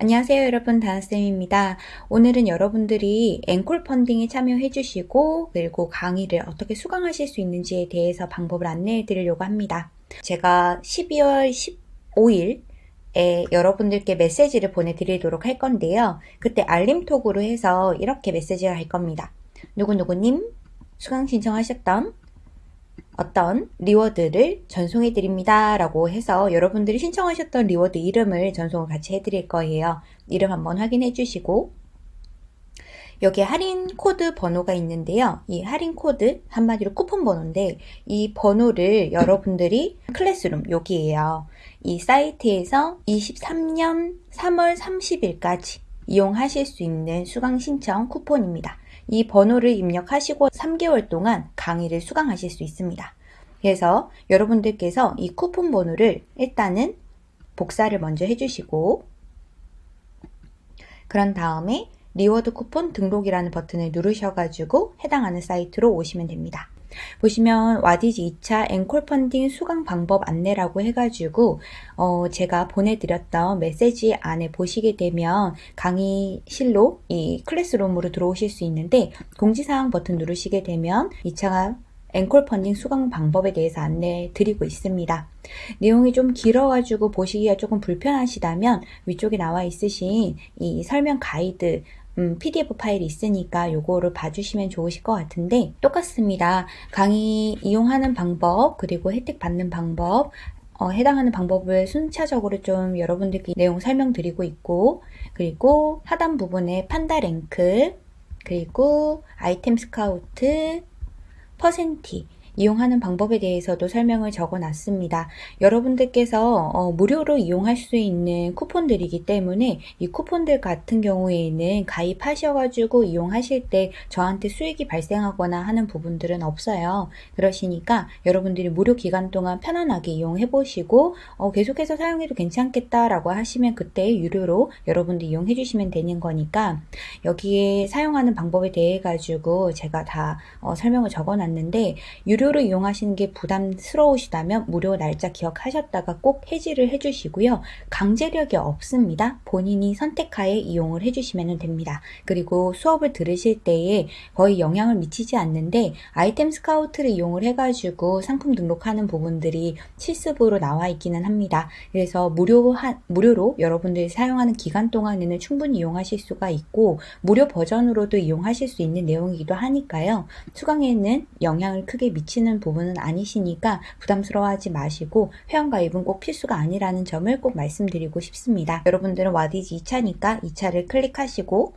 안녕하세요 여러분 다나쌤입니다. 오늘은 여러분들이 앵콜 펀딩에 참여해 주시고 그리고 강의를 어떻게 수강하실 수 있는지에 대해서 방법을 안내해 드리려고 합니다. 제가 12월 15일 에 여러분들께 메시지를 보내드리도록 할 건데요. 그때 알림톡으로 해서 이렇게 메시지가 갈 겁니다. 누구누구님 수강 신청하셨던 어떤 reward를 전송해 드립니다 라고 해서 여러분들이 신청하셨던 reward 이름을 전송을 같이 해 드릴 거예요. 이름 한번 확인해 주시고. 여기 할인 코드 번호가 있는데요. 이 할인 코드 한마디로 쿠폰 번호인데 이 번호를 여러분들이 classroom 여기에요. 이 사이트에서 23년 3월 30일까지 이용하실 수 있는 수강 신청 쿠폰입니다. 이 번호를 입력하시고 3개월 동안 강의를 수강하실 수 있습니다. 그래서 여러분들께서 이 쿠폰 번호를 일단은 복사를 먼저 해주시고 그런 다음에 reward 쿠폰 등록이라는 버튼을 누르셔가지고 해당하는 사이트로 오시면 됩니다. 보시면 와디즈 2차 앵콜 펀딩 수강 방법 안내라고 해가지고 어 제가 보내드렸던 메시지 안에 보시게 되면 강의실로 이 classroom으로 들어오실 수 있는데 공지사항 버튼 누르시게 되면 2차 앵콜 펀딩 수강 방법에 대해서 안내 드리고 있습니다. 내용이 좀 길어가지고 보시기가 조금 불편하시다면 위쪽에 나와 있으신 이 설명 가이드 음, PDF 파일이 있으니까 요거를 봐주시면 좋으실 것 같은데 똑같습니다. 강의 이용하는 방법 그리고 혜택 받는 방법 어, 해당하는 방법을 순차적으로 좀 여러분들께 내용 설명드리고 있고 그리고 하단 부분에 판다 랭크 그리고 아이템 스카우트 퍼센티 이용하는 방법에 대해서도 설명을 적어 놨습니다. 여러분들께서 어, 무료로 이용할 수 있는 쿠폰들이기 때문에 이 쿠폰들 같은 경우에는 가입하셔가지고 이용하실 때 저한테 수익이 발생하거나 하는 부분들은 없어요. 그러시니까 여러분들이 무료 기간 동안 편안하게 이용해 보시고 어, 계속해서 사용해도 괜찮겠다라고 하시면 그때 유료로 여러분들 이용해 주시면 되는 거니까 여기에 사용하는 방법에 대해 가지고 제가 다 어, 설명을 적어 놨는데 유료 무료로 이용하시는 게 부담스러우시다면 무료 날짜 기억하셨다가 꼭 해지를 해주시고요. 강제력이 없습니다. 본인이 선택하에 이용을 해주시면 됩니다. 그리고 수업을 들으실 때에 거의 영향을 미치지 않는데 아이템 스카우트를 이용을 해가지고 상품 등록하는 부분들이 실습으로 나와 있기는 합니다. 그래서 무료 하, 무료로 여러분들이 사용하는 기간 동안에는 충분히 이용하실 수가 있고 무료 버전으로도 이용하실 수 있는 내용이기도 하니까요. 수강에는 영향을 크게 미치 미치는 부분은 아니시니까 부담스러워하지 마시고 회원가입은 꼭 필수가 아니라는 점을 꼭 말씀드리고 싶습니다. 여러분들은 와디즈 2차니까 2차를 클릭하시고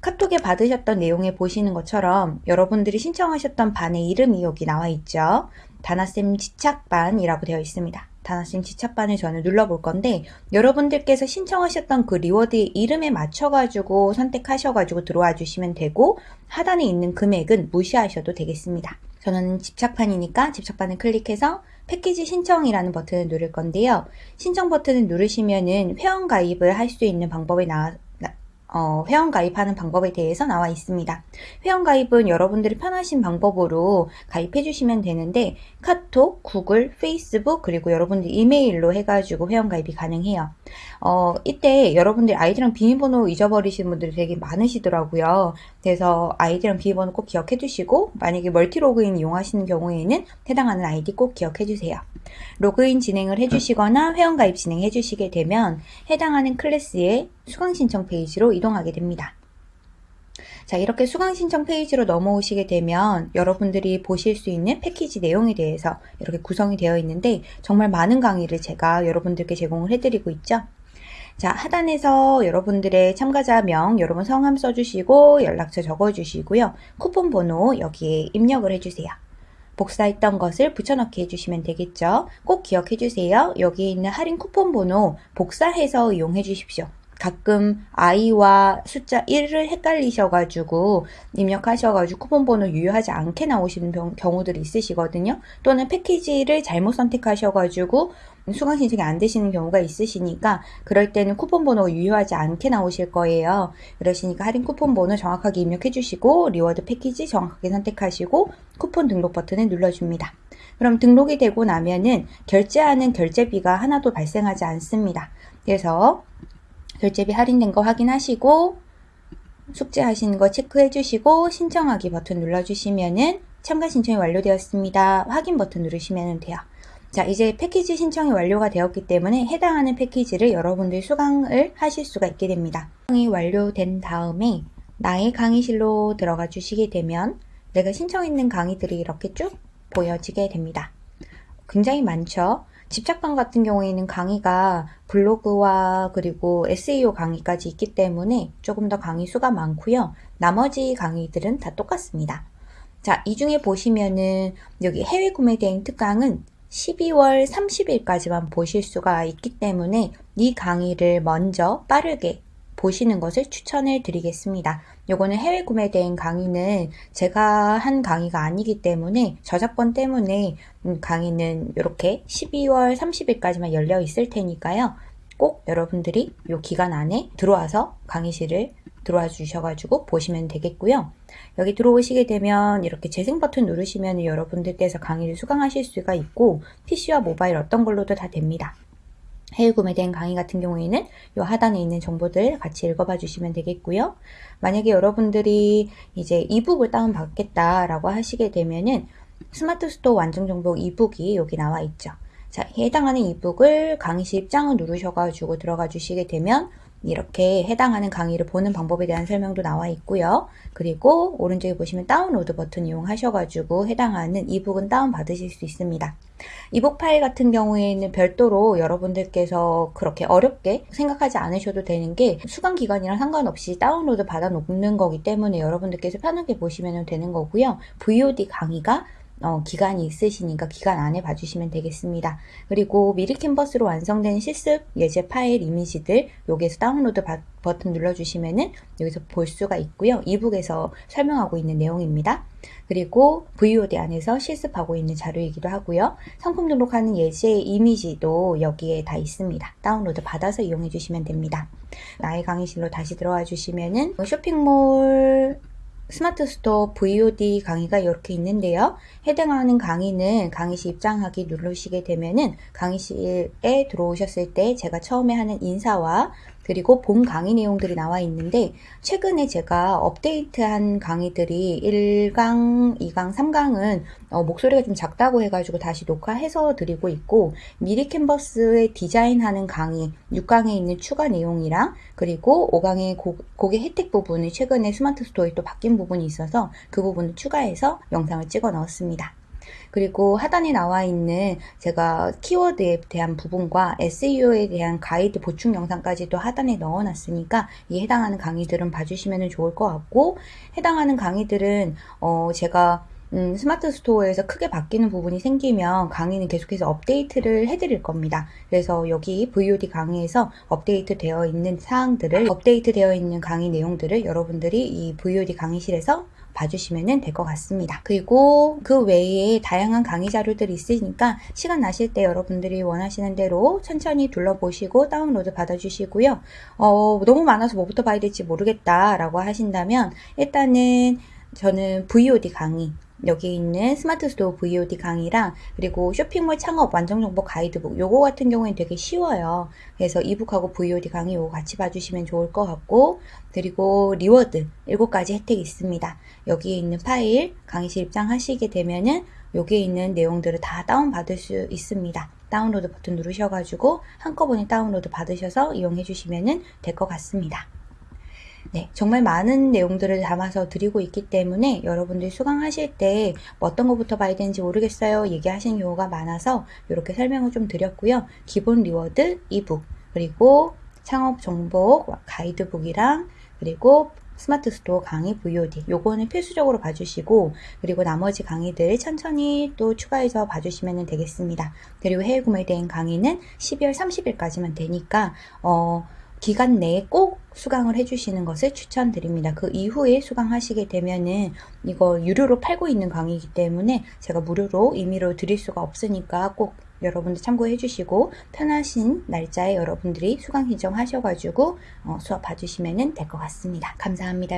카톡에 받으셨던 내용에 보시는 것처럼 여러분들이 신청하셨던 반의 이름이 여기 나와 있죠. 다나쌤 지착반이라고 되어 있습니다. 다나쌤 지착반을 저는 눌러볼 건데 여러분들께서 신청하셨던 그 reward의 이름에 맞춰가지고 선택하셔가지고 들어와 주시면 되고 하단에 있는 금액은 무시하셔도 되겠습니다. 저는 집착판이니까 집착판을 클릭해서 패키지 신청이라는 버튼을 누를 건데요. 신청 버튼을 누르시면은 회원 가입을 할 수 있는 방법이 나, 어, 회원 가입하는 방법에 대해서 나와 있습니다. 회원 가입은 여러분들이 편하신 방법으로 가입해 주시면 되는데 카톡, 구글, 페이스북 그리고 여러분들 이메일로 해가지고 회원 가입이 가능해요. 어, 이때 여러분들 아이디랑 비밀번호 잊어버리시는 분들이 되게 많으시더라고요. 그래서 아이디랑 비밀번호 꼭 기억해 두시고 만약에 멀티 로그인 이용하시는 경우에는 해당하는 아이디 꼭 기억해 주세요. 로그인 진행을 해주시거나 회원가입 진행해 주시게 되면 해당하는 클래스의 수강 신청 페이지로 이동하게 됩니다. 자 이렇게 수강 신청 페이지로 넘어오시게 되면 여러분들이 보실 수 있는 패키지 내용에 대해서 이렇게 구성이 되어 있는데 정말 많은 강의를 제가 여러분들께 제공을 해드리고 있죠. 자 하단에서 여러분들의 참가자명 여러분 성함 써주시고 연락처 적어주시고요. 쿠폰 번호 여기에 입력을 해주세요. 복사했던 것을 붙여넣기 해주시면 되겠죠. 꼭 기억해 주세요. 여기 있는 할인 쿠폰 번호 복사해서 이용해 주십시오. 가끔 아이와 숫자 1을 헷갈리셔가지고 입력하셔가지고 쿠폰 번호 유효하지 않게 나오시는 경우들이 있으시거든요. 또는 패키지를 잘못 선택하셔가지고 수강 신청이 안 되시는 경우가 있으시니까 그럴 때는 쿠폰 번호가 유효하지 않게 나오실 거예요. 그러시니까 할인 쿠폰 번호 정확하게 입력해 주시고 reward 패키지 정확하게 선택하시고 쿠폰 등록 버튼을 눌러줍니다. 그럼 등록이 되고 나면은 결제하는 결제비가 하나도 발생하지 않습니다. 그래서 결제비 할인된 거 확인하시고 숙제하시는 거 체크해 주시고 신청하기 버튼 눌러주시면은 참가 신청이 완료되었습니다. 확인 버튼 누르시면 돼요. 자, 이제 패키지 신청이 완료가 되었기 때문에 해당하는 패키지를 여러분들이 수강을 하실 수가 있게 됩니다. 신청이 완료된 다음에 나의 강의실로 들어가 주시게 되면 내가 신청했는 강의들이 이렇게 쭉 보여지게 됩니다. 굉장히 많죠? 집착방 같은 경우에는 강의가 블로그와 그리고 SEO 강의까지 있기 때문에 조금 더 강의 수가 많고요. 나머지 강의들은 다 똑같습니다. 자, 이 중에 보시면은 여기 해외 구매 대행 특강은 12월 30일까지만 보실 수가 있기 때문에 이 강의를 먼저 빠르게 보시는 것을 추천을 드리겠습니다. 요거는 해외 구매 대행 강의는 제가 한 강의가 아니기 때문에 저작권 때문에 음, 강의는 이렇게 12월 30일까지만 열려 있을 테니까요. 꼭 여러분들이 요 기간 안에 들어와서 강의실을 들어와 주셔가지고 보시면 되겠고요. 여기 들어오시게 되면 이렇게 재생 버튼 누르시면 여러분들께서 강의를 수강하실 수가 있고 PC와 모바일 어떤 걸로도 다 됩니다. 해외 구매된 강의 같은 경우에는 이 하단에 있는 정보들 같이 읽어봐 주시면 되겠고요. 만약에 여러분들이 이제 e-book을 다운받겠다라고 하시게 되면은 스마트 스토어 완전 정보 e-book이 여기 나와 있죠. 자, 해당하는 e-book을 강의실 입장을 누르셔가지고 들어가 주시게 되면 이렇게 해당하는 강의를 보는 방법에 대한 설명도 나와 있고요. 그리고 오른쪽에 보시면 다운로드 버튼 이용하셔가지고 해당하는 이북은 다운받으실 수 있습니다. 이북 파일 같은 경우에는 별도로 여러분들께서 그렇게 어렵게 생각하지 않으셔도 되는 게 수강 기간이랑 상관없이 다운로드 받아 놓는 거기 때문에 여러분들께서 편하게 보시면 되는 거고요. VOD 강의가 어, 기간이 있으시니까 기간 안에 봐주시면 되겠습니다. 그리고 미리 캔버스로 완성된 실습 예제 파일 이미지들 여기에서 다운로드 바, 버튼 눌러주시면은 여기서 볼 수가 있고요. e-book에서 설명하고 있는 내용입니다. 그리고 VOD 안에서 실습하고 있는 자료이기도 하고요. 상품 등록하는 예제 이미지도 여기에 다 있습니다. 다운로드 받아서 이용해 주시면 됩니다. 나의 강의실로 다시 들어와 주시면은 쇼핑몰 스마트 스토어 VOD 강의가 이렇게 있는데요. 해당하는 강의는 강의실 입장하기 누르시게 되면은 강의실에 들어오셨을 때 제가 처음에 하는 인사와 그리고 본 강의 내용들이 나와 있는데 최근에 제가 업데이트한 강의들이 1강, 2강, 3강은 어, 목소리가 좀 작다고 해가지고 다시 녹화해서 드리고 있고 미리 캔버스에 디자인하는 강의 6강에 있는 추가 내용이랑 그리고 5강의 고, 고객 혜택 부분을 최근에 스마트 스토어에 또 바뀐 부분이 있어서 그 부분을 추가해서 영상을 찍어 넣었습니다. 그리고 하단에 나와 있는 제가 키워드에 대한 부분과 SEO에 대한 가이드 보충 영상까지도 하단에 넣어놨으니까 이 해당하는 강의들은 봐주시면 좋을 것 같고 해당하는 강의들은 어 제가 음, 스마트 스토어에서 크게 바뀌는 부분이 생기면 강의는 계속해서 업데이트를 해드릴 겁니다. 그래서 여기 VOD 강의에서 업데이트 되어 있는 사항들을 업데이트 되어 있는 강의 내용들을 여러분들이 이 VOD 강의실에서 봐주시면 될 것 같습니다. 그리고 그 외에 다양한 강의 자료들이 있으니까 시간 나실 때 여러분들이 원하시는 대로 천천히 둘러보시고 다운로드 받아주시고요. 어, 너무 많아서 뭐부터 봐야 될지 모르겠다라고 하신다면 일단은 저는 VOD 강의 여기 있는 스마트 스토어 VOD 강의랑 그리고 쇼핑몰 창업 완성정보 가이드북 요거 같은 경우에는 되게 쉬워요. 그래서 e-book하고 VOD 강의 요거 같이 봐주시면 좋을 것 같고 그리고 reward 7가지 혜택이 있습니다. 여기에 있는 파일 강의실 입장하시게 되면은 여기에 있는 내용들을 다 다운받을 수 있습니다. 다운로드 버튼 누르셔가지고 한꺼번에 다운로드 받으셔서 이용해 주시면 될 것 같습니다. 네, 정말 많은 내용들을 담아서 드리고 있기 때문에 여러분들 수강하실 때뭐 어떤 것부터 봐야 되는지 모르겠어요 얘기하시는 경우가 많아서 이렇게 설명을 좀 드렸고요. 기본 reward e-book 그리고 창업 정보 가이드북이랑 그리고 스마트 스토어 강의 VOD 요거는 필수적으로 봐주시고 그리고 나머지 강의들 천천히 또 추가해서 봐주시면 되겠습니다. 그리고 해외 구매 대행 강의는 12월 30일까지만 되니까 어 기간 내에 꼭 수강을 해주시는 것을 추천드립니다. 그 이후에 수강하시게 되면은 이거 유료로 팔고 있는 강의이기 때문에 제가 무료로 임의로 드릴 수가 없으니까 꼭 여러분들 참고해 주시고 편하신 날짜에 여러분들이 수강 신청하셔가지고 어, 수업 봐주시면 될 것 같습니다. 감사합니다.